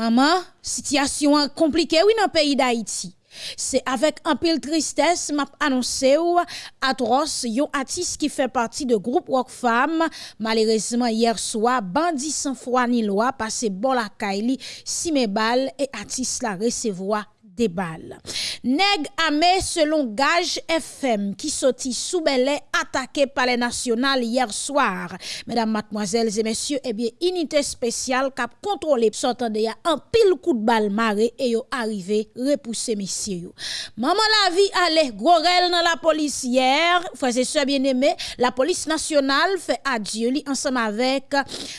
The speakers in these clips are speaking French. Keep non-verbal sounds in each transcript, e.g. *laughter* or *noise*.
Maman, situation compliquée oui dans le pays d'Haïti. C'est avec un peu de tristesse m'a annoncé ou atroce yon artiste qui fait partie de groupe Rock malheureusement hier soir bandit sans foi ni loi passé bon la kaili si mes balles et artiste la recevoir des balles. Neg Amé, selon Gage FM, qui sortit sous belé attaqué par les nationales hier soir. Mesdames, mademoiselles et messieurs, eh bien, unité spéciale a contrôlé, s'entendait un pile coup de balle maré et yo arrivé repousser messieurs. Maman la vie allait, gros dans la police hier, frères et sœurs bien-aimés, la police nationale fait adieu ensemble avec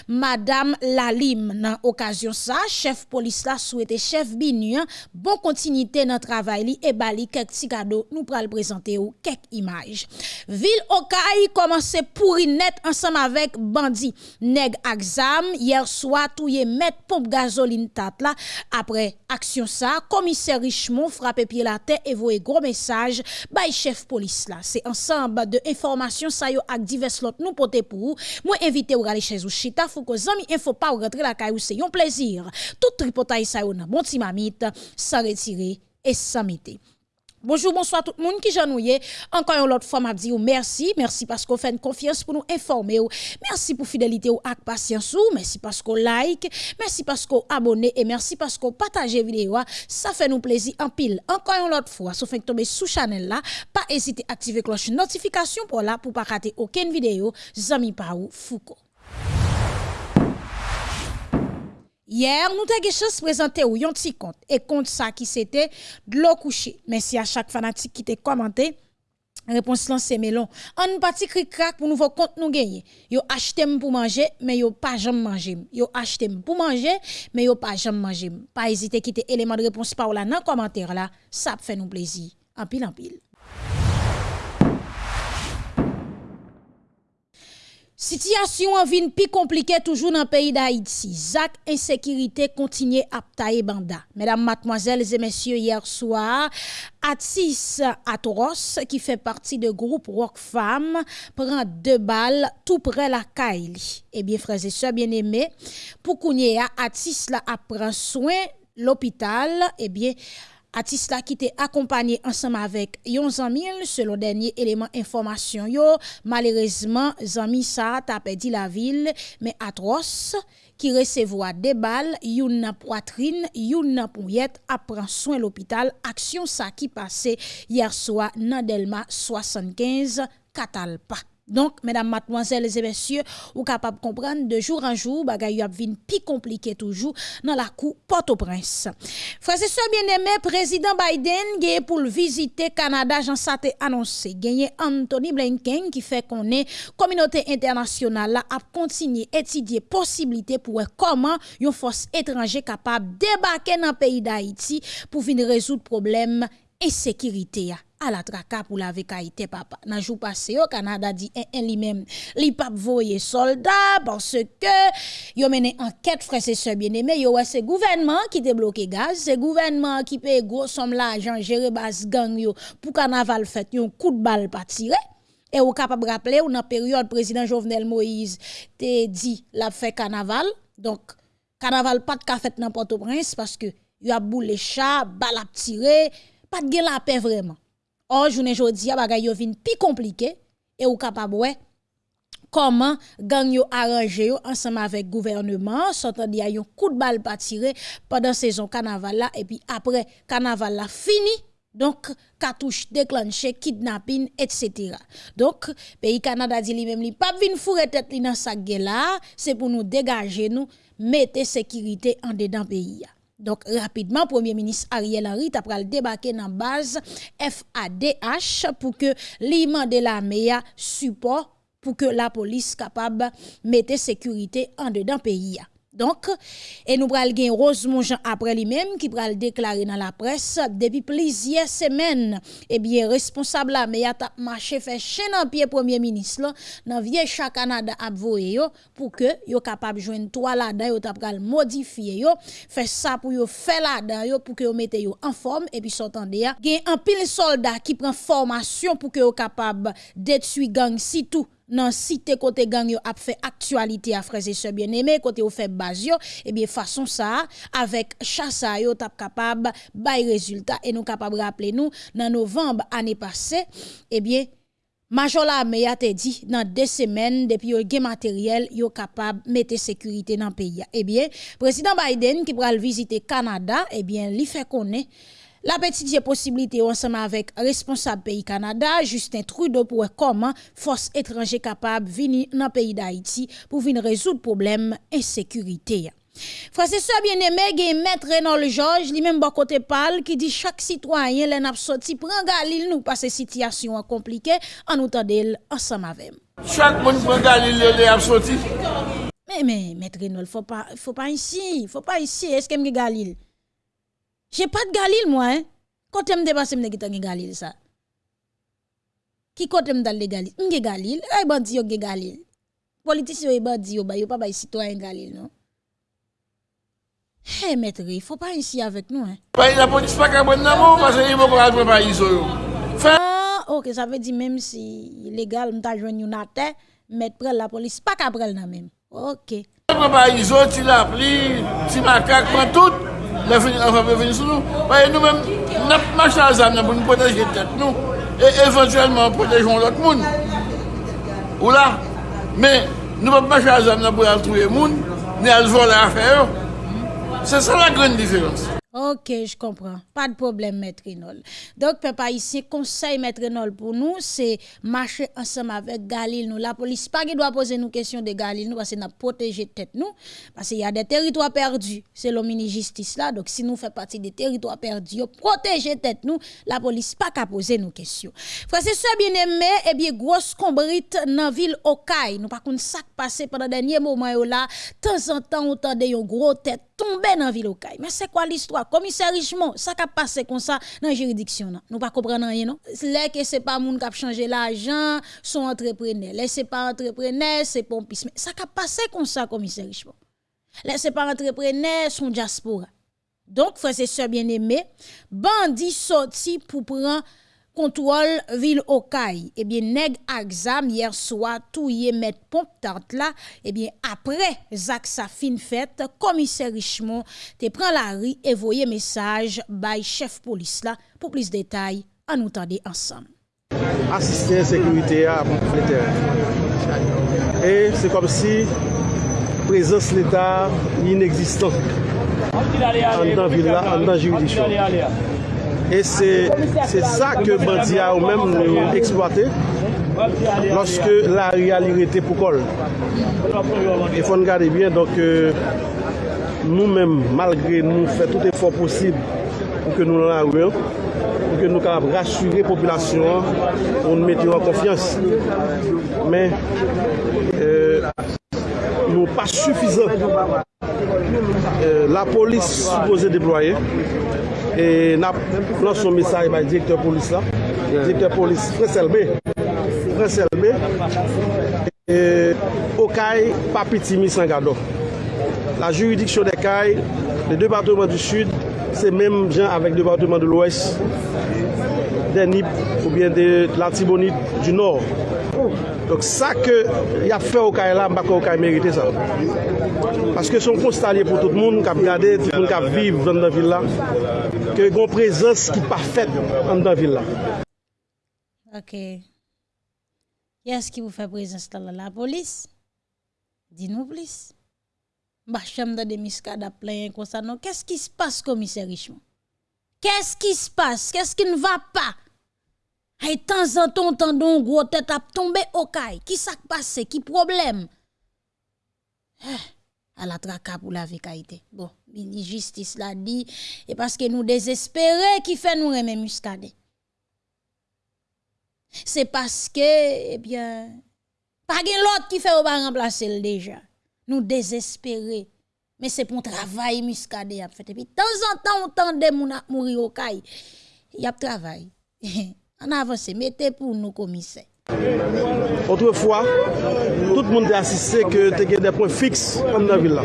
Madame Lalim. Dans occasion ça, chef police là souhaité chef Binu, bon continuité dans travail li et bali quelques petits cadeaux nous pral présenter ou quelques images. Ville Okaï commence pourri net ensemble avec bandi nèg exam hier soir touye met pompe gasoline tat là. Après action ça commissaire Richemont frappé pied la tête et voyé gros message bay chef police là. C'est ensemble de informations ça yo ak divers lot nous porter pour moi invité ou aller chez ou chita faut que zami info pas rentrer la caillou c'est un plaisir. Tout tripotaille ça yo nan bon ti mamite sans retirer et samité. Bonjour, bonsoir tout le monde qui j'ennuie. Encore une autre fois, m'a dit merci. Merci parce qu'on fait une confiance pour nous informer. Merci pour fidélité ou ak patience ou. Merci parce qu'on like. Merci parce qu'on abonne et merci parce qu'on partage vidéo. Ça fait nous plaisir en pile. Encore une autre fois, vous faites tomber sous channel là, pas hésiter à activer cloche notification pour là pour pas rater aucune vidéo. Zami Paou Foucault. Hier, nous avons chance de présenter yon petit compte. Et compte ça qui c'était de l'eau couché. Merci à chaque fanatique qui t'a commenté. Réponse là c'est melon. On parti cri crack pour nouveau compte nous gagner. Yo acheté pour manger mais yo pas jamais manger. Yo acheté pour manger mais yo pas jamais manger. Pas hésiter quitter élément de réponse par là dans commentaire là, ça fait nous plaisir. En pile en pile. Situation en vin plus compliquée toujours dans le pays d'Haïti. Zach insécurité continue à tailler banda. Mesdames, mademoiselles et messieurs, hier soir, Atis Atoros, qui fait partie du groupe Rock Femme, prend deux balles tout près la Kaili. Eh bien, frères et sœurs bien-aimés, pour qu'on y Atis la apprend soin l'hôpital, eh Artiste qui était accompagné ensemble avec yon Zamil selon dernier élément information yo. Malheureusement Zami sa a perdu la ville mais atroce qui recevoir des balles na poitrine na pouillette apprend soin l'hôpital. Action ça qui passait hier soir dans Delma 75 Catalpa donc, mesdames, mademoiselles et messieurs, vous capable de comprendre de jour en jour, bagay a vin plus compliqué toujours dans la cour Port-au-Prince. Frères et bien-aimés, président Biden gagne pour visiter Canada, Jean Saté annoncé. Gagné Anthony Blinken qui fait qu'on est communauté internationale là continuer étudier possibilité pour comment une force étrangère capable débarquer dans le pays d'Haïti pour venir résoudre problème E insécurité ya à la traka pour la vekaïté papa. Nan jou passé au Canada dit en, eh, en eh, li même li pap voye soldat parce que yo mené enquête frère et sœurs bien-aimés yo ouais c'est gouvernement qui débloqué gaz, c'est gouvernement qui paye gros somme l'argent gérer base gang yo pour carnaval fait un coup de balle pas tiré Et ou capable rappeler ou dans période président Jovenel Moïse te dit la fait carnaval. Donc carnaval pas de fait n'importe au prince parce que yo a boule chat, balle a tirer pas de la paix vraiment. Or, journée jodi a bagay yo vin pi compliqué et ou capable ouais comment gang yo arrangé ensemble avec gouvernement s'entend y a un coup de balle pas tiré pendant saison carnaval là et puis après carnaval là fini donc cartouche déclenché kidnapping etc. Donc pays Canada dit lui même li pas vinn fourrer tête li dans sa là c'est pour nous dégager nous mettre sécurité en dedans pays donc, rapidement, Premier ministre Ariel Henry a pral débarquer dans base FADH pour que l'imam de la MEA support pour que la police capable mettre sécurité en dedans pays. Donc, et nous pral gen Rosemont Jean après lui-même qui pral déclarer dans la presse depuis plusieurs semaines, eh bien, responsable la mais a marché fait chaîne en pied premier ministre dans vieux chat Canada a yo pour que yo capable joindre toi là-dedans yo t'a pral modifier yo, fait ça pour yo faire là-dedans yo pour que yo mette yo en forme et puis s'entendez gen un pile soldat qui prend formation pour que yo capable détruire gang si tout. Nan site kote gang yo ap fait actualité à frères et sœurs bien-aimés côté fait base eh bien façon ça avec chassa yo tap capable bay résultat et nous capable rappeler nous dans novembre année passée eh bien Major la a te dit dans deux semaines depuis yo gen matériel yo capable mettre sécurité dans pays. Eh bien, président Biden qui pral visiter Canada, eh bien, li fait connaître La petite possibilité ensemble avec responsable pays Canada, Justin Trudeau, pour comment force étrangère capable venir dans le pays d'Haïti pour venir résoudre problème insécurité. Frase so bien eme gen met Renol George li men bon bakote pal ki di chak sitwanyen len ap soti pranga li nou pa se sityasyon an komplike an ou tadel ansam avem. Chak moun pranga li le ap soti? Men men, met Renol, fò pa, pa isi, fò pa isi, eske mge galil? J'ai pas de Galil, moi. Hein? Quand je me dépasse, je me Galil, ça. Qui côté me le Galil? Je Galil. Eh, bandi, yo Galil. Politicien, yo bandi, yo, yo pas bay citoyen Galil, non? Eh, hey, maître, il faut pas ici avec nous, hein. La police pas qu'à bonne amour, parce qu'il faut pas le pays, Ah, ok, ça veut dire même si illégal, m'ta joigné une terre, mettre près la police pas qu'à prendre, la même. Ok. Le pays, tu l'as pris, tu macaque, prends tout. l'enfant peut venir sur nous. Voyez, nous-mêmes, nous marchons à l'âme pour nous protéger tête, nous. Et éventuellement, protégeons l'autre monde. Ou là. Mais nous ne pouvons pas marcher à l'âme pour aller trouver le monde, ni à voler l'affaire. C'est ça la grande différence. Ok, je comprends. Pas de problème, Maître Renol. Donc, papa, ici, conseil, Maître Renol, pour nous, c'est marcher ensemble avec Galil. Nous, la police, pas qui doit poser nous questions de Galil, nous, parce que nous protéger tête nous. Parce qu'il y a des territoires perdus. C'est le mini-justice là. Donc, si nous faisons partie des territoires perdus, protéger tête nous, la police, pas qu'à poser nos questions. Frère, c'est ça, bien aimé, eh bien, grosse combrite dans la ville Okaï. Nous, par contre, ça passé pendant le dernier moment là, de temps en temps, on entendait une grosse tête tomber dans la ville Okaï. Mais c'est quoi l'histoire? Commissaire Richemont, ça qui passé comme ça dans la juridiction. Nous pas comprendre rien, non? Là que c'est pas moun qui a changé l'argent, son entrepreneur. Là, c'est pas entrepreneur, c'est pompiste. Ça qui passé comme ça, commissaire Richemont? Là, c'est pas entrepreneur, son diaspora. Donc, frère et sœurs bien-aimés, bandit sorti pour prendre contrôle ville Okaï. Eh bien, nèg exam hier soir, tout y met pompe tante là. Eh bien, après, Zach sa fin fête, commissaire Richemont te prend la rue et voyez message by chef police là pour plus de détails. À nous tendre ensemble. Assister à sécurité à Et c'est comme si présence l'État inexistant en dans ville là, en dans juridiction. E se sa ke bandi a ou men nou eksploate Lorske la realirete pou kol E fon gade bien Donk euh, nou men malgre nou fè tout efor posib Pou ke nou nan ouè Pou ke nou kapab rasyure populasyon Pou nou mette yo an konfians Men Nou pa sufizan La polis supose deploye E nap lan son misay bay direktor polis la. Direktor polis Freselbe Freselbe e, Okay Papitimi Sangado La juridiksyon de Kay Le departement du sud Se menm jan avek departement de l'ouest Denip ou bien de l'Antibonite du nord. Donc sa ke Y a fe Okay la mbaka Okay merite sa Paske son konstalye pou tout moun Kap gade, tout moun kap vive Vende nan villa que une présence qui pas faite dans la ville là. OK. Qui est-ce qui vous fait présence dans la police? Dis-nous plus. Bah, chambre de miscada plein comme ça. Qu'est-ce qui se passe, commissaire Richemont? Qu'est-ce qui se passe? Qu'est-ce qui ne va pas? Et de temps en temps, entendons gros tête à tomber au caille. Qui s'est passé? Qui problème? Eh à la traka pour la vie Bon, la justice l'a dit, et parce que nous désespérés qui fait nous remettre muscadet? C'est parce que, eh bien, pas l'autre qui fait ou pas remplacer le déjà. Nous désespérés. Mais c'est pour travail muscadet a fait. Et puis, de temps en temps, on tente de mourir au caille. Il y a travail. *laughs* An avance, mettez pour nous, komise. Autrefois, tout le monde a assisté que tu as des points fixes dans la ville.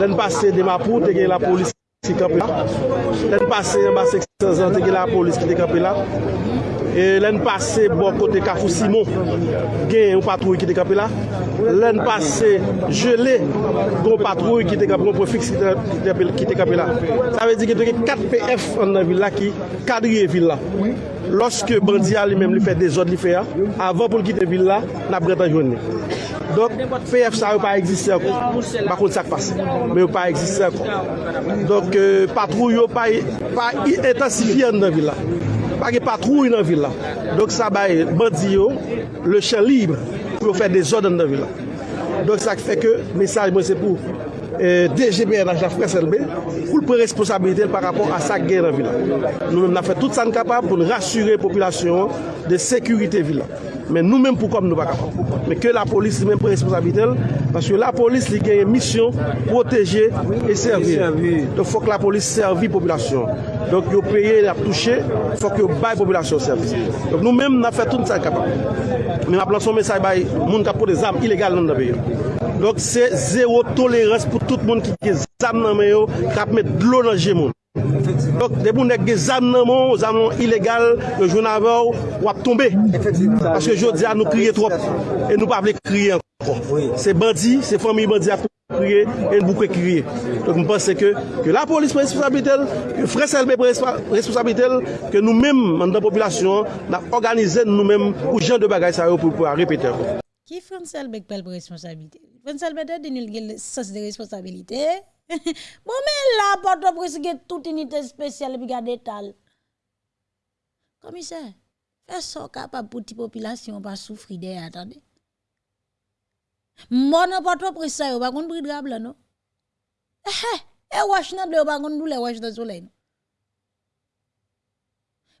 L'année passée, de Mapou, tu as la police qui est campée là. L'année passée, en 600 ans, tu as la police qui est campée là. E lèn pase bo kote Kafou Simon, gen yon patrouy ki te kape la. Lèn pase jele, gon patrouy ki te kape, gon prefix ki te kape la. Sa ve di ki te ke 4 PF an nan villa ki kadriye villa. Lorske bandi a li menm li fè de zot li fè a, avan pou l kite vil la, na bretan jouni. Donk, PF sa yo pa egziste akon, bakon sak pase. men yo pa egziste akon. Donk, euh, patrou yo pa, e, pa intensifiyan nan vil la, pa ge patrou nan vil la. Donk sa baye, bandi yo, le chen libre, pou yo fè de zot nan vil la. Donk sa fè ke, mesaj mwen se pou, DGBN a Jafre SLB, pou l pre-responsabilite par rapport a sa gen nan vil la. Nou nan fè tout san kapab pou l rasyure populasyon de sekurite vil la. Men nou men pou kom nou pa kapab. Men ke la polis li men pou responsabitel, paske la polis li genye misyon, proteje e servi. Don fok la polis servi populasyon. Donk yo peye, la touche, fok yo baye populasyon servis. Donk nou men na fè tout sa kapab. Men ap lanson mesay baye moun kapo de zam ilegal nan da beyo. Donk se zero tolerans pou tout moun ki ke zam nan meyo kap met dlo nan je moun. Dok, deboun ek ge zam nan moun, zam nan ilegal, yo joun avor, wap tombe. Paske jodi an nou kriye trop, e nou pa vle kriye ankon. Se bandi, se fami bandi ap kriye, e nou bouke kriye. Dok mwen pense ke, ke la polis pre responsabilitel, ke freselbe pre responsabilitel, ke nou menm an dan populasyon, nan organize nou menm ou jen de bagay sa yo pou pou a repete. Ki freselbe pre responsabilitel? Freselbe de denil gen sens de responsabilitel, *laughs* Bon men la, poto presige tout inite spesyal bi gade tal. Komise, fè so kapap pou ti populasyon pa soufri de, atande. Mon apoto presa yo bakon pri drab la no. Eh, e wash nan de yo bakon dou le wash nan solen.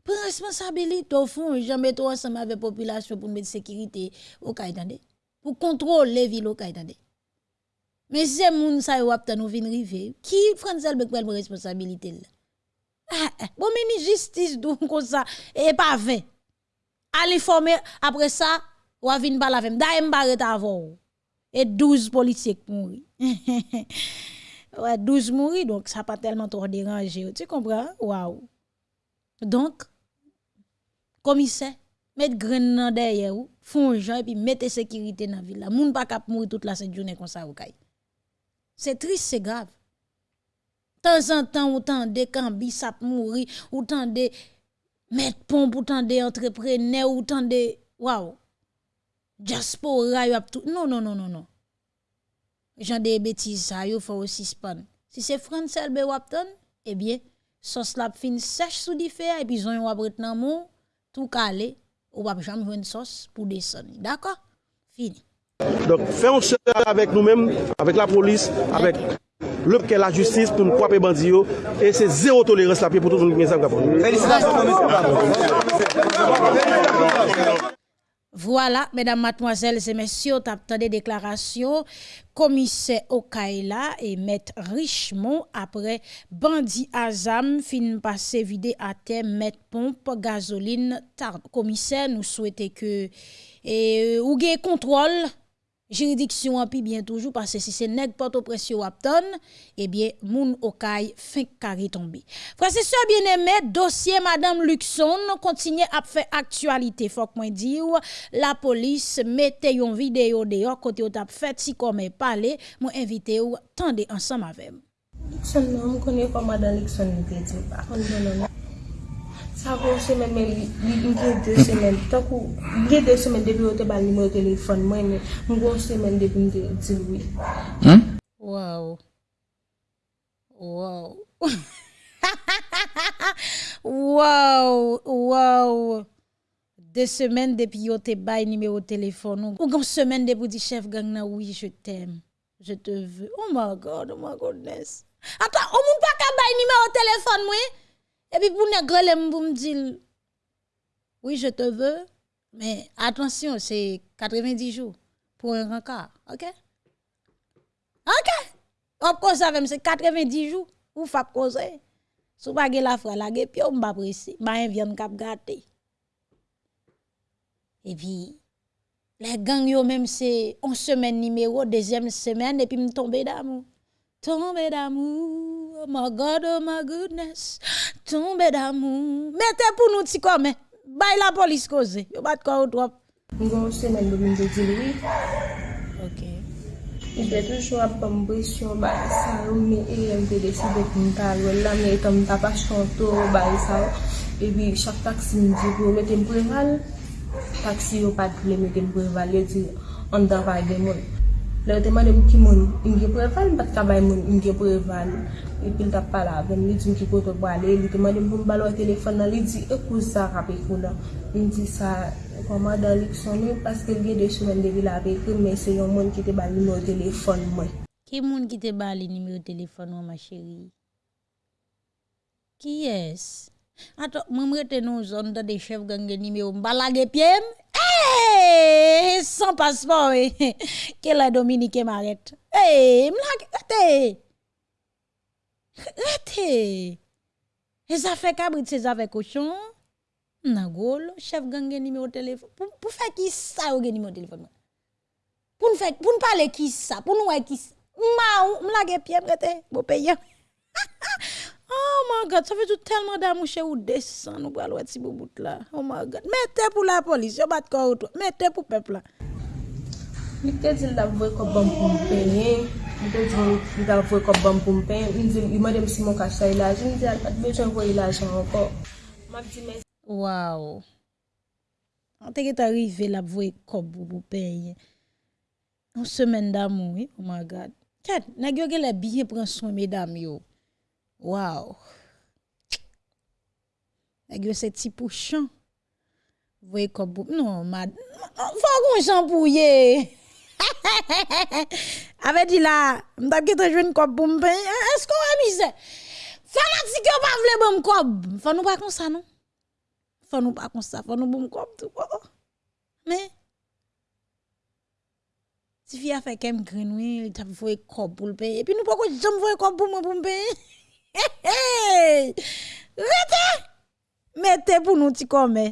Pre responsabilite ou fon, janbe to ansama ve populasyon pou mwen sekirite ou kaitande. Pou kontrol le vil ou kaitande. Men se moun sa yo aptan ou vin rive, ki fransel bek pel pre responsabilite la? Eh, eh, bon meni justice dou kon sa, e pa ven. Ali fome apre sa, wavin balavem, da em baret avon ou. et 12 policiers mourent. *laughs* ouais, 12 mourent, donc ça pas tellement trop dérangé. Tu comprends? Waouh. Donc, commissaire, mettre grain derrière ou, font et puis mettre sécurité dans la ville. Moun pas mourir toute la journée comme ça. C'est triste, c'est grave. Temps en temps, autant de cambi sap mourir, autant de mettre pompe, autant de entrepreneurs, autant de. Waouh! diaspora yo ap tout. Non, non, non, non, non. Jean des bêtises, ça yo faut aussi span. Si c'est France Elbe wapton, eh bien, sauce la fin sèche sous di fè, et puis ils ont wap nan mou, tout calé, ou wap jamais une sauce pour descendre. D'accord? Fini. Donc, faisons ce avec nous-mêmes, avec la police, avec le la justice pour nous couper bandits et c'est zéro tolérance la pour tout le monde. Félicitations, voilà, mesdames, mademoiselles et messieurs, t'as des déclarations commissaire Okaila et maître Richemont après bandit Azam fin passé vidé à terre mettre pompe gasoline tard. Commissaire nous souhaitons que et ou contrôle juridiction en bien toujours parce que si c'est nèg porte pression Wapton eh bien moun okay fin carré tombé frère ça bien-aimé dossier madame Luxon continue à faire actualité faut que moi dire la police mettez une vidéo dehors côté au tap fait si comme parler moi invité ou tendez ensemble avec Luxon non connaît pas madame Luxon ne pas Sa kon semen men li, li gen de semen, takou, gen de semen debi wote bal nime o telefon mwen, mwen kon semen debi mwen de diwi. Hmm? Wow. Wow. *laughs* Wow. Wow. De semen debi wote bal nime o telefon mwen, kon semen debi di chef gang na, oui, je t'em, je te ve. Oh my God, oh my goodness. Ata, o moun pa ka bal nime o telefon mwen? Et puis pour pour me dire oui, je te veux, mais attention, c'est 90 jours pour un rencard, OK? OK? On cause avec c'est 90 jours ou faut causer. Pas la foi la puis on va pressé, ma vient cap gâter. Et puis les gangs yo même c'est une semaine numéro, deuxième semaine et puis me tomber d'amour. Tomber d'amour. oh my God, oh my goodness, tombe d'amour. Mettez pour nous ti comme, bay la polis koze, yo bat kwa ou trop. Mgon semen de mwen de di oui. OK. Jè toujou ap pam presyon ba sa ou me e yon te deside pou mta lwen la me etan mta pa chanto ba sa ou e bi chak taksi mwen di pou mwen meten preval taksi yo pat pou le meten preval yo di an da pa gen moun Le teman de pou ki moun, inge preval, mbat kabay moun, inge preval. E pil tap pala avèm, li di mge koto bwale, li teman temane mboun balo e telefon nan, li di ekou sa rapi e kou nan. Li di sa, koman dan lik sonen, paske li de choumen de vil apekou, men se yon moun ki te bali nou telefon mwen. Ki moun ki te bali nimi ou telefon mwen ma chéri? Ki yes? Ato, mwen mwete nou zon da de chev gange nimi ou mbalage pyem? Eee, san paspon we, ke la Dominike maret. Eee, mlage, ete! Ete! E zafè kabrit se zafè koshon? Nagol, chef gang numéro téléphone. Pour, pour faire qui ça ou numéro téléphone? Pour nous faire, pour nous parler qui ça? Pour nous qui ça? Ma, m'lage pied prêté, beau. *laughs* Oh my God, sa fe tou telman da mouche ou desan nou pral wet si bou bout la. Oh my God, mette pou la polis, yo bat kor ou to, mette pou pepla. Li te di la vwe kop bam pou mpenye, li te di la vwe kop bam pou mpenye, li di li madem si moun kache sa ilajan, li di al pat bejan vwe ilajan anko. Mab di men. Waw. An te get arrive la vwe kop pou mpenye. An semen da mou, oh my God. Kat, nagyo ge la biye pran son medam yo. Waw. Nèg yo se ti pouchan. Voye kobou. Non, mad. Fò kon jan pou ye. *laughs* Ave di la, mta ki te jwen kobou mpen. Esko remise? Fanatik yo pa vle bom kob. Fò nou pa kon sa non? Fò nou pa kon sa. Fò nou bom kob tou. Oh, oh. Me. Ti fi a fe kem grenouil, ta voye kobou lpen. E pi nou pa kon jom voye kobou mwen pou mpen. *laughs* Rete! Mete pou nou ti kome.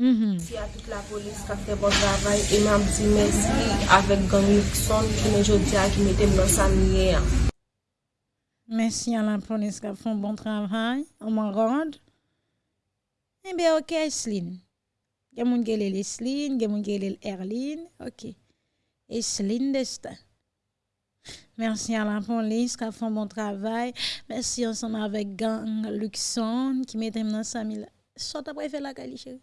Mm-hmm. Si a tout la polis ka fè bon travay, e mam di mèsi avèk gangi kson ki mè jodi a ki mète mè sa miye a. Mèsi a la polis ka fè bon travay, an mè rande. Ebe ok, Esline. Gen moun gelel Esline, gen moun gelel Erline, ok. Esline destan. Merci à la police qui a fait un bon travail. Merci ensemble avec gang Luxon qui mette dans sa mille. Sort après faire la cali, chérie.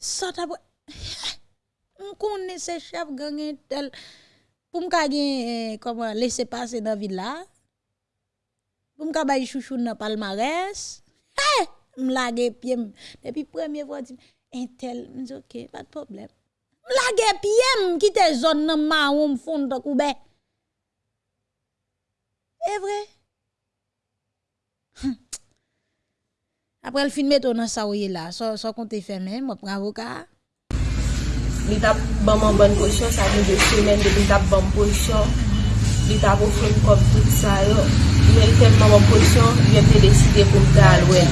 Sort après. *laughs* On connaît ces chefs gang tel. Pour me comment laisser passer dans ville là. Pour me gagner chouchou dans palmarès. Hey! M'lage pied. Depuis première fois, un tel, m'dis ok, pas de problème. lage piem ki te zon nan ma ou mfon ta koube. E vre. Hm. Apre l finme ton nan sa ouye la, so, so kon te feme, mwen pran avoka. Li tap banman ban posyon, sa mi de semen de li tap ban posyon, li tap ofren kom tout sa yo. Men telman ban posyon, jen te deside pou mta alwe.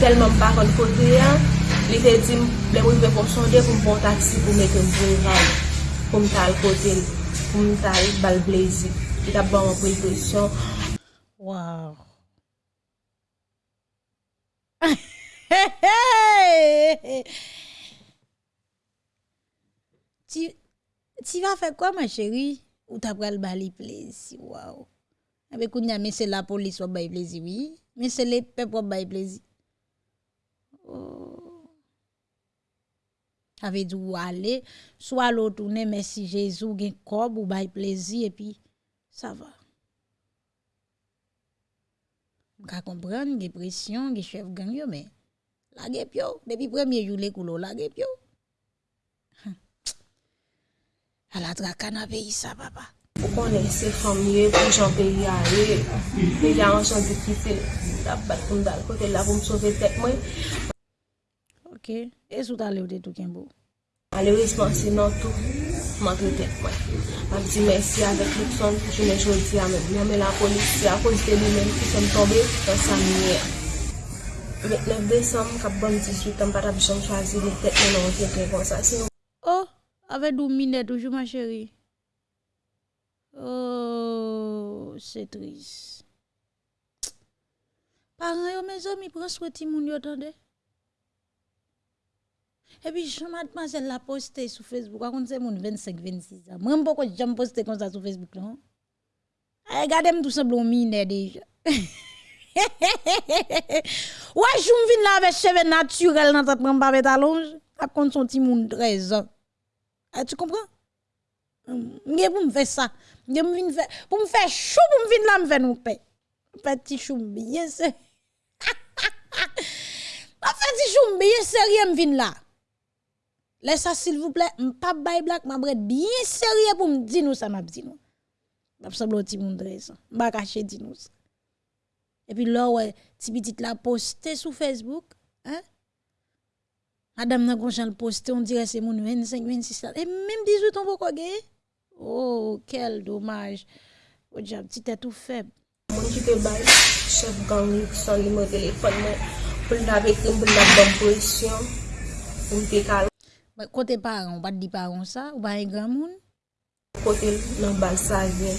Telman pa kon fote yan, Li te di m, le mwen ve kon sonde pou m pon taksi pou mwen kem pou m ray. Pou m tal kotel, pou m tal bal blazi. Li tap ban wakwe presyon. Waw. *laughs* Ti, ti va fe kwa man cheri? Ou tap pral bali plezi? Waw. Abe kounya men se la polis wap bay plezi, oui. Men se le pep wap bay plezi. Waw. Oh. Avait dit ou aller, soit l'autre tourner, merci Jésus, gen corps ou bail plaisir, et puis ça va. Je comprendre, gen pression, gen chef gang yo, mais la pio, depuis premier jour les coulons, la pio. À la pays ça, papa. Pou konen se famye, pou jan peyi a ye, a an jan de kite, la bat pou m dal kote la pou m. ke, e sou ta le ou de tou ken bo. Malheureusement, se nan tou, man tou tek mwen. Mwen di mersi avèk lèk son, jounen jodi amè. Mwen mè la polis, se akos de li men ki son tombe, dan sa miye. Mèk 9 Desem, kap ban 18, an para bichon chwazi li tek men an tek lèk kon sa. Oh, avè dou minè toujou ma chéri. Oh, se tris. Paran yo me zon mi pronsweti moun yo tande. Et puis, je mademoiselle l'a posté sur Facebook. Contre, c'est mon 25, 26 ans. Moi, pourquoi j'aime poster comme ça sur Facebook, non? Regardez-moi tout simplement mine déjà. *laughs* Ouais, je viens là avec cheveux naturels dans ta prendre avec talonge. À compte son petit monde 13 ans. Tu comprends? M'gé pour me faire ça. M'gé me faire pour me faire chou pour me vinn là me faire nous. Petit chou bien. Pas *laughs* petit chou bien sérieux me là. Laisse ça s'il vous plaît, pas bay black m'a bien sérieux pour me dire nous ça m'a dit nous. M'a semble petit monde 13 ans. M'a caché dit nous. Et puis là, ouais, ti petit la posté sur Facebook, hein? Madame nan gonjan le posté, on dirait c'est mon 25, 26 ans. Et même 18 ans, pourquoi gagner? Oh, quel dommage. Oh, diable, petit est tout faible. Moun ki te bay, chef gang li son li mwen telefon men, pou l avek posisyon, pou l te kal Kote paran, pat di paran sa, ou pa yon e gran moun? Kote nan bal sa ven.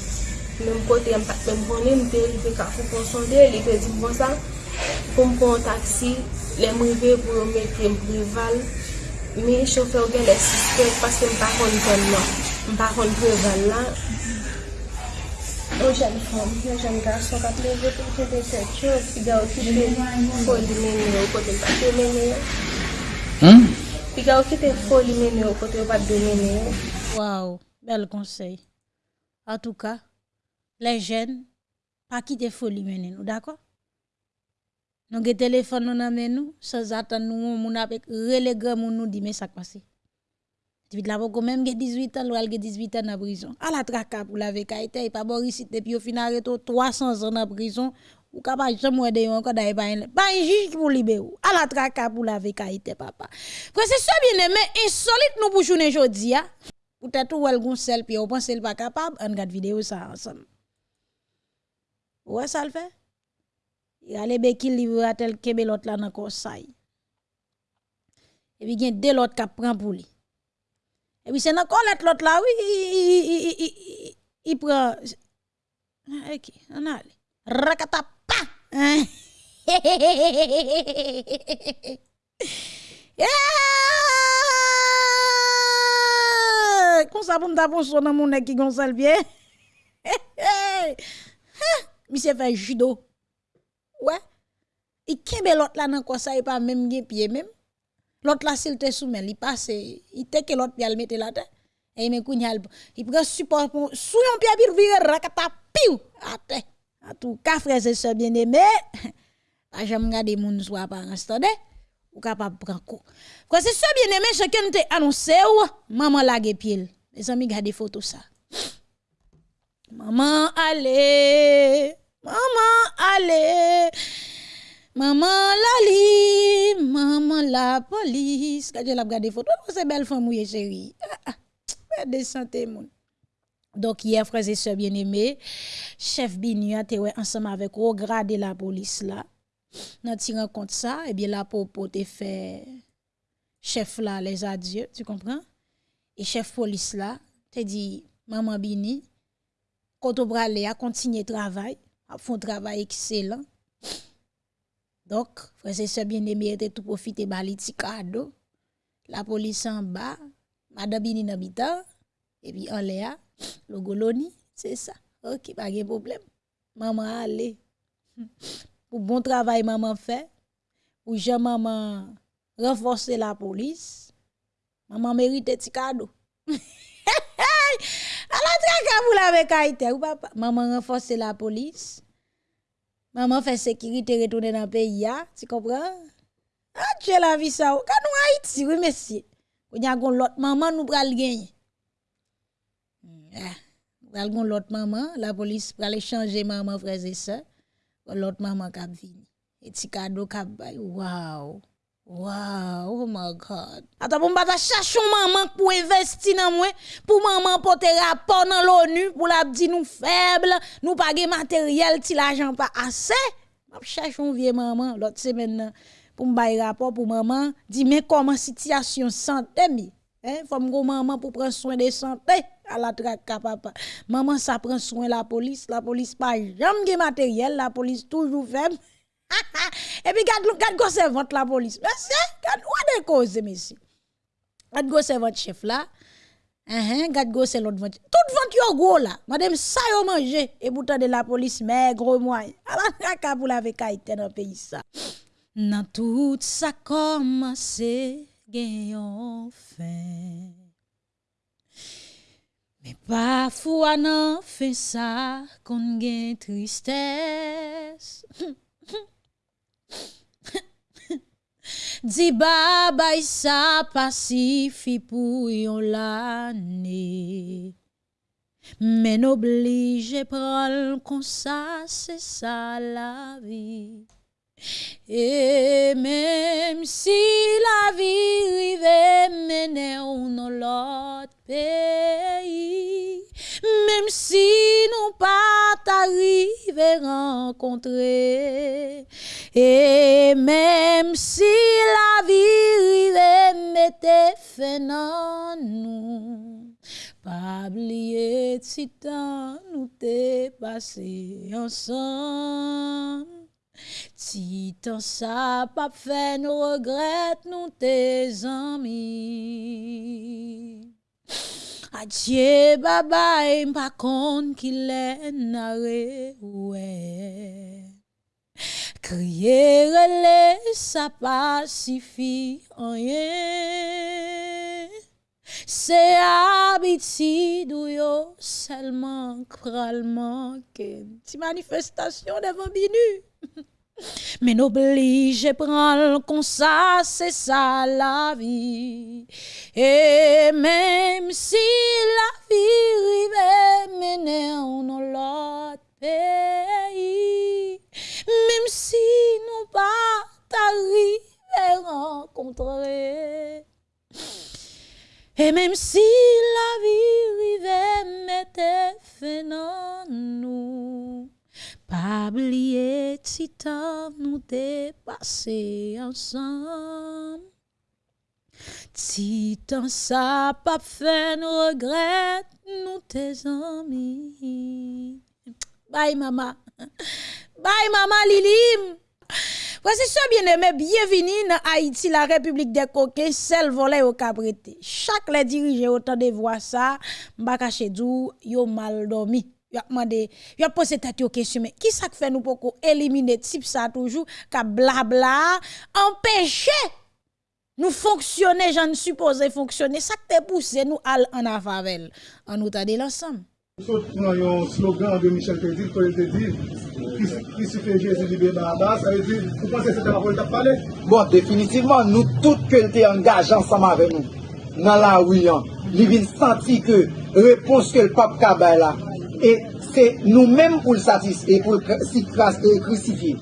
Mem kote yon pat mem konen, mte yon pe kafou konsonde, li pe di bon sa, pou m kon taksi, le m rive pou yon mette m prival, me chofer gen le suspect, paske m pa kon kon nan, m pa kon prival la. Yon jen fom, yon jen gason kap leve pou chete se chok, ki ga okipe, pou di menye, ou kote m pa te menye. Hmm? Pi ga ou kite foli mene yo kote m pat mene yo. Bel conseil. En tout cas, les jeunes, pas quitter folie mener nous, d'accord? Nous avons téléphone nous nan nous, sans attendre nous, moun avec relé grand moun nous dit mais ça passe. Tu la quand même 18 ans, l'oual 18 ans dans prison. À la traka pour la au final reto 300 ans dans prison. Ou capable de moi de yon quand d'aille pas pas un juge pour libérer ou à la traka pour la vécaïté papa. Frère c'est ça bien aimé insolite nous pour journée jodi a. Peut-être ou elle gon sel puis on pense elle pas capable on regarde vidéo ça ensemble. Ouais ça le fait. Il a les béquilles livre à tel kebe l'autre là dans conseil. Et puis gen de l'autre qui prend pour lui. Et puis c'est dans colette l'autre là oui il prend OK on a rakatap Rakata pa. Hein? Yeah! Comme ça pour me taper dans mon nez qui gonçal bien. Monsieur fait judo. Ouais. Il kembe l'autre là dans quoi ça il pas même pied même? L'autre là s'il te soumet, il passe, il te que l'autre pied le mettre là terre. Et il me kounya il prend support pour sous un pied vire rakata piou à terre. En tout cas frères et sœurs bien-aimés, *laughs* jamais regarder moun soit apparence tande ou capable prendre coup. Frères et sœurs bien-aimés, chacun te annoncé ou maman lage pied. Les amis regardez photo ça. Maman allez, maman allez. Maman Lali, maman la police. Quand je la regarde photo, c'est belle femme chérie. Ah, ah, santé moun. Donc hier frères et sœurs bien-aimés, chef Binu a été ensemble avec au grade de la police là. Dans tirant compte ça, et bien la popo te fait chef là les adieux, tu comprends? Et chef police là te dit maman Bini, quand on a continuer travail, a font travail excellent. Donc, frère et sœurs bien-aimés étaient tout profiter bali ti cadeau. La police en bas, madame Bini bitan, et puis en l'air, Le goloni, c'est ça. Ok, pas de problème. Maman, allez. Pour bon travail, maman fait. Pour je maman renforcer la police. Maman mérite un petit cadeau. Alors, tu as avec Haïti, ou papa? Maman renforcer la police. Maman fait sécurité, retourner dans le pays, tu comprends? Ah, tu es la vie ça. Quand nous Haïti, oui, monsieur. Quand nous avons l'autre maman, nous pral gagner. Ah, pral gon lot maman, la polis pral chanje maman freze se, lot maman kap vini. E ti kado kap bay, waw, waw, oh my God. Ata pou mbata chachon maman pou investi nan mwen, pou maman pote rapor nan l'ONU, pou la di nou feble, nou page materyel ti la jan pa ase. Map chachon vie maman, lot semen nan, pou mbay rapor pou maman, di men koman sityasyon sante mi. Eh, Fom go maman pou pren soin de sante. à la traque papa. Maman ça prend soin la police, la police pas jamais de matériel, la police toujours faible. *laughs* et puis garde garde go servante la police. monsieur, garde ou des causes monsieur. Garde go servante chef là. Uh garde go c'est l'autre vente. Tout vente yo gros là. Madame ça yo manger et pourtant de la police maigre moyen. *laughs* À la traque pour la vekaïté dans pays ça. Nan tout ça komanse gen yon fin. Men pa fwa nan fe sa kon gen tristès. Di babay sa pasifi pou yon lane. Men oblije pral kon sa se sa la vi. Et même si la vie rive mene ou non l'autre pays, même si nous pas t'arriver rencontrer, et même si la vie rive mette fin nan nous, pas oublier si temps nous t'es Ti tan sa pap fe nou regret nou te zami Adye babay mpa kon ki le nare ouwe Kriye rele sa pasifi anye. C'est habitude ou yo seulement pral manquer. Ti manifestation devant binu. *laughs* Mais n'oblige prendre comme ça, c'est ça la vie. Et même si la vie rive mener en l'autre pays, même si nous pas t'arriver rencontrer, E menm si la vi rive mette fe nan nou, Pabliye ti tan nou te pase ansan. Ti tan sa pap fe nou regret nou te zami. Bay mama, bay mama Lilim. Ce bien-aimé, bienvenue dans Haïti, la République des coquets, celle volée au cabreté. Chaque les dirigeants autant de voix ça, m'a caché dou, yo mal dormi. Yo a demandé, yo posé tête yo question, mais qui ça fait nous pour éliminer type ça toujours, ka blabla, empêcher nous fonctionner, j'en supposé fonctionner, ça te poussé nous al en afavel. En nous l'ensemble. Sot nan yon slogan de Michel Pédil, pou el te di, ki si fe Jésus libe Barabas, a el di, pou panse se te la pou el tap pale? Bon, definitivman, nou tout ke el te engaj ansama ve nou, nan la ouyan, li vin santi ke repons ke l pap kaba la, e se nou menm pou l satis, e pou l krisifi,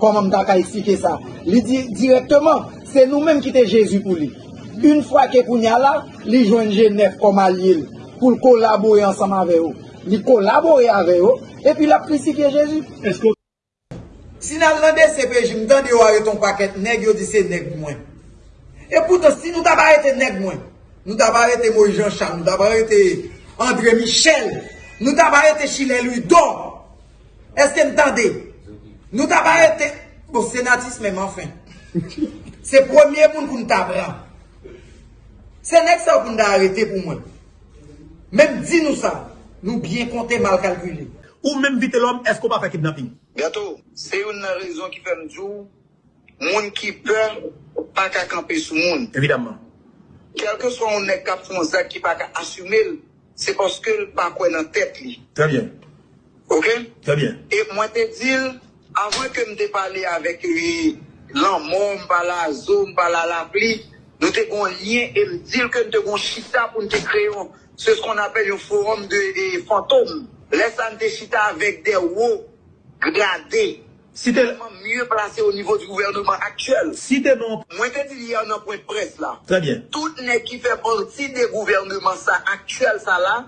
koman mta ka eksike sa, li di direktman, se nou menm ki te Jésus pou li. Un fwa ke pou nya la, li jwen nef koma li el. pou l kolabore ansama ave yo. Li kolabore ave yo, epi la prisifye Jezu. Esko... Si nan lande CPJ, mdan di yo areton paket neg, yo di se neg mwen. E poutan, si nou daba arete neg mwen, nou daba arete Moïse Jean Charles, nou daba arete André Michel, nou daba arete Chile Louis Don, eske mtande, nou daba arete, bon senatis men man. Se premier moun koun tabran. Se nek sa koun da arete pou mwen. Même dit nous ça, nous bien compter, mal calculé. Ou même vite l'homme, est-ce qu'on va faire kidnapping Gato, c'est une raison qui fait nous dire, moun qui peur, pas qu'à camper sous monde. Évidemment. Quel que soit on est cap ça qui pas qu'à assumer, c'est parce que le pas quoi dans tête li. Très bien. OK Très bien. Et moi te dis, avant que me parler avec lui, l'homme, m'pa la zo, m'pa la la pli, Nous avons un lien et me dire que nous kon chita pour nous kreyon se skon apel yon forum de, fantômes. Laissez te chita avèk de hauts gradés. Si tellement mieux placé au niveau du gouvernement actuel. Si t'es non. Moi, t'es dit hier dans point de presse là. Très bien. Tout n'est qui fait partie des gouvernements ça, actuel ça là,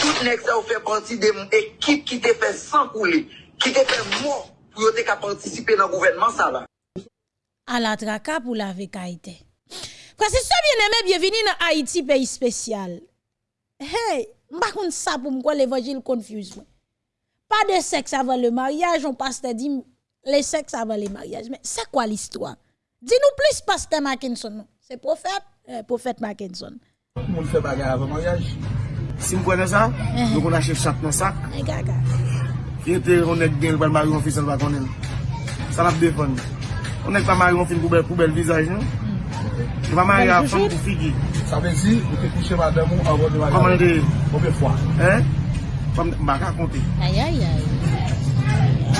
tout n'est ça fait partie des équipes qui t'es fait sans couler, qui te fait mort pour t'es qu'à participer dans le gouvernement ça là. À la traka pour la vécaïté. Parce que ça bien aimé, bienvenue dans Haïti, pays spécial. Hey, m'pa kon ça pour m'kwa l'évangile confuse. moi. Pas de sexe avant le mariage, on pasteur dit le sexe avant le mariage. Mais c'est quoi l'histoire? Dis-nous plus, pasteur Mackinson. C'est prophète, euh, prophète Mackinson. Moun fè bagay avè maryaj. Si m pwene sa, nou kon achè chak nan sak, Eh, gaga. ki ete on ek gen l bal maryon fi sel bakonnen. Sa la p defon. On ek pa maryon fin pou bel, pou bel vizaj nou. Nou pa maryon a fam pou figi. Sa ve zi, ou te kouche madame ou avon de madame. Koman de, Koube fwa? hein? Fam, baka konti. Aïe, aïe, aïe.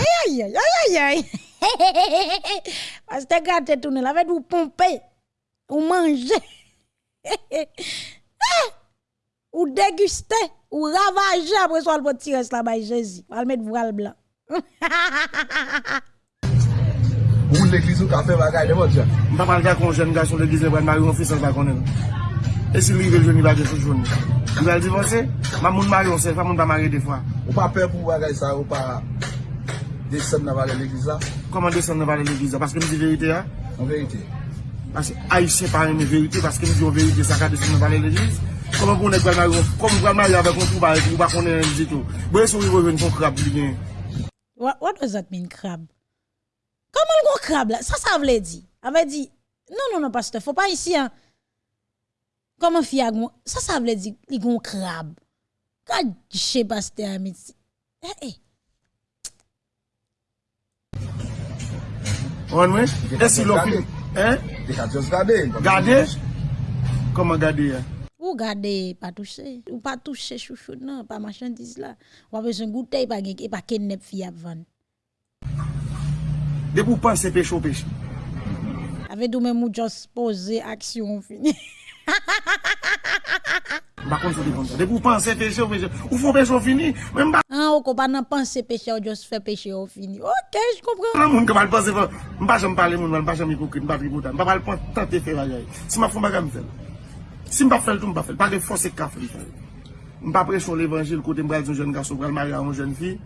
Aïe, aïe, aïe, aïe, aïe. *laughs* Parce que tu tourné là, avec vous pomper, ou manger, *laughs* ou déguster, ou ravager après ça, le tirer là-bas, Jésus. On va le mettre voile blanc. *laughs* Ou l'egliz ou ka fe bagay de mot jan? Mpa pal ka kon jen gason l'egliz le bran mari yon fisek ba konen. E si li yon jouni bagay sou jouni. Mwen al divanse, mwa moun mari yon sel, mwa moun pa mari defwa. Ou pa pe pou bagay sa ou pa desen nan vale l'egliz la? Koman desen nan vale l'egliz la? Paske mwen di verite ya? Mwen verite. Paske a yon se pari mwen verite, paske mwen di yon verite sa ka desen nan vale l'egliz. Koman pou nek bran mari yon, koman bran mari yon avek yon pou ba konen yon ditou. Bwe sou yon yon kon krab li gen. What does that mean, crab? Comment le gros crabe là? Ça, ça veut dire. Avait dit, non, non, non, pasteur, faut pas ici, hein. Comment gon? Ça, ça veut dire, les gros crabe. Quand je pasteur, mais eh, eh. On wè? E si lo fin, hein? Gade? Koman gade ya? Ou gade, pas toucher. Ou pas toucher chouchou, non, pas marchandise là. Ou pas besoin de goûter, pas pas kidnap fille à vendre. De pou pan se peche ou peche. Ave dou men mou jos pose aksyon fini. Bakon se di kon sa. De pou pan se peche ou peche. Ou fon peche ou fini. An ah, ou ko pa nan pan se peche ou jos fe peche ou fini. Ok, j kompren. An moun ke mal pan se fe. Mba jom pale moun, mba jom ikoukout, mba priboutan. Mba pal pon tante fe vajay. Si ma fon baga mi fel. Si mba fel tou mba fel. Pake fos se ka fel. Mba preche ou l'evangil kote mbra yon jen gaso, mbra l'mari a yon jen fi.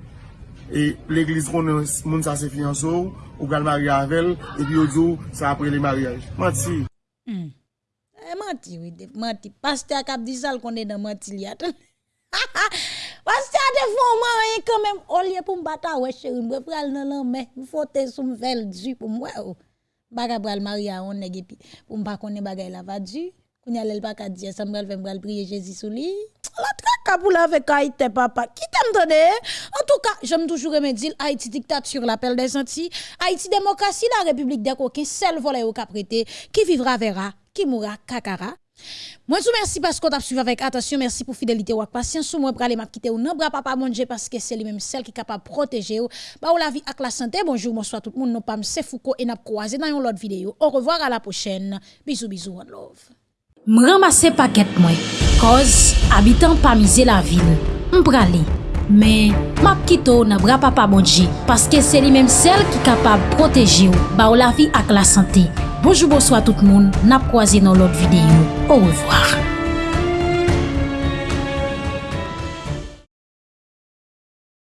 E l'Eglise konen moun sa se fiyansou, ou gal mari avel, e pi yo djou sa apre le mariage. Manti. Hmm. Eh, e manti, oui, manti. Paste ak ap di sal konen nan manti li atan. *laughs* Paste a defon man yon e kanmen, olye pou mbata we cheri, mbe pral nan lan men, mfote sou mvel dju pou mwe ou. Baga pral mari a on nege pi, pou mba konen bagay la va dju, koun yalel baka diye, sa mbral fe mbral priye Jezi sou li. La traka pour avec Haïti papa. Qui t'aime? En tout cas, j'aime toujours me dire Haïti dictature l'appel des Antilles, Haïti démocratie la République des coquins, seul volet au caprété, qui vivra verra, qui mourra kakara. Moi, je vous remercie parce qu'on t'a suivi avec attention. Merci pour fidélité ou patience. Moi, pour aller quitter ou non, bras papa Dieu, parce que c'est lui-même celle qui est capable de protéger ou. Bah, ou la vie avec la santé. Bonjour, bonsoir tout le monde. Nous pas c'est Foucault et n'a croisé dans une autre vidéo. Au revoir à la prochaine. Bisous, bisous, one love. m ramase paket mwen, koz abitan pa mize la vil, m prale. Men, map kito nan bra papa pa paske se li menm sel ki kapab proteje ou, ba ou la vi ak la sante. Bonjou bojou a tout moun, nap kwaze nan lot videyo. Au revoir.